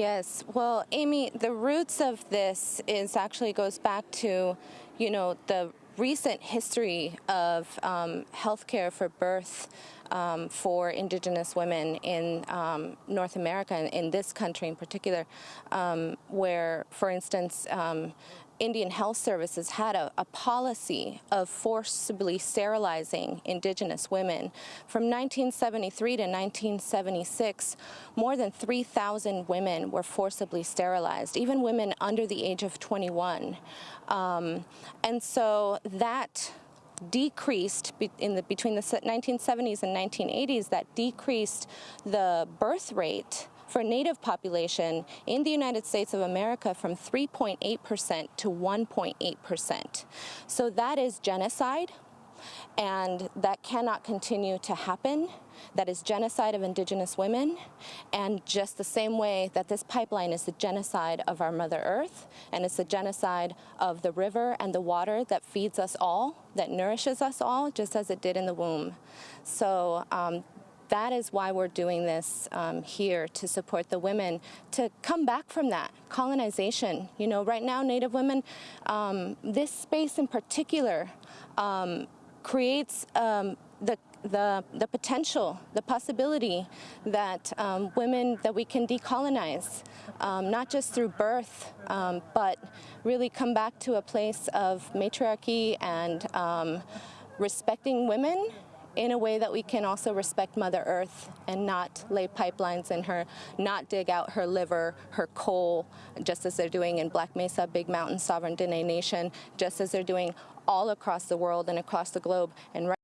Yes, well, Amy, the roots of this is actually goes back to, you know, the recent history of um, healthcare for birth um, for indigenous women in um, North America, and in this country in particular, um, where, for instance, um, Indian Health Services had a, a, policy of forcibly sterilizing indigenous women. From 1973 to 1976, more than 3,000 women were forcibly sterilized, even women under the age of 21. Um, and so that decreased in the, between the 1970s and 1980s, that decreased the birth rate for native population in the United States of America from 3.8% to 1.8%. So that is genocide and that cannot continue to happen. That is genocide of indigenous women, and just the same way that this pipeline is the genocide of our Mother Earth, and it's the genocide of the river and the water that feeds us all, that nourishes us all, just as it did in the womb. So um, that is why we're doing this um, here to support the women to come back from that colonization. You know, right now, Native women, um, this space in particular, um, creates um, the the, the potential, the possibility that um, women, that we can decolonize, um, not just through birth, um, but really come back to a place of matriarchy and um, respecting women in a way that we can also respect Mother Earth and not lay pipelines in her, not dig out her liver, her coal, just as they're doing in Black Mesa, Big Mountain Sovereign Diné Nation, just as they're doing all across the world and across the globe. And right